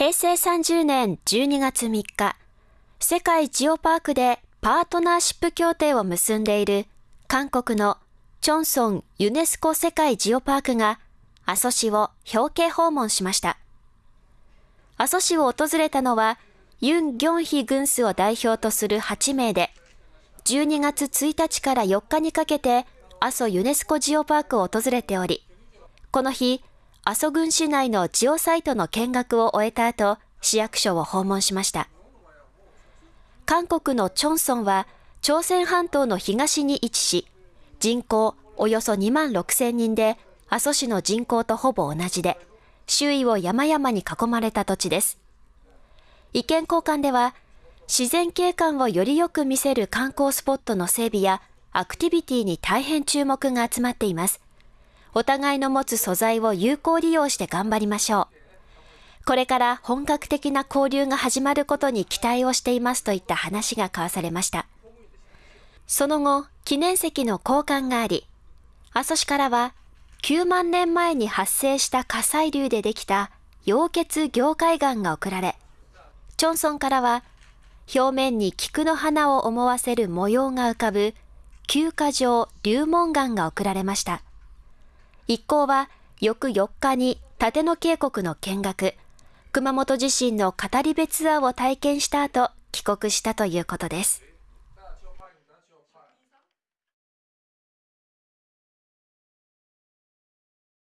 平成30年12月3日、世界ジオパークでパートナーシップ協定を結んでいる韓国のチョンソンユネスコ世界ジオパークが阿蘇市を表敬訪問しました。阿蘇市を訪れたのはユン・ギョンヒ軍スを代表とする8名で、12月1日から4日にかけて阿蘇ユネスコジオパークを訪れており、この日、阿蘇郡市内のジオサイトの見学を終えた後、市役所を訪問しました。韓国のチョンソンは、朝鮮半島の東に位置し、人口およそ2万6千人で、阿蘇市の人口とほぼ同じで、周囲を山々に囲まれた土地です。意見交換では、自然景観をよりよく見せる観光スポットの整備やアクティビティに大変注目が集まっています。お互いの持つ素材を有効利用して頑張りましょう。これから本格的な交流が始まることに期待をしていますといった話が交わされました。その後、記念石の交換があり、阿蘇市からは9万年前に発生した火砕流でできた溶血凝灰岩が送られ、チョンソンからは表面に菊の花を思わせる模様が浮かぶ休暇場流門岩が送られました。一行は翌4日に立野渓谷の見学、熊本地震の語り部ツアーを体験した後、帰国したということです。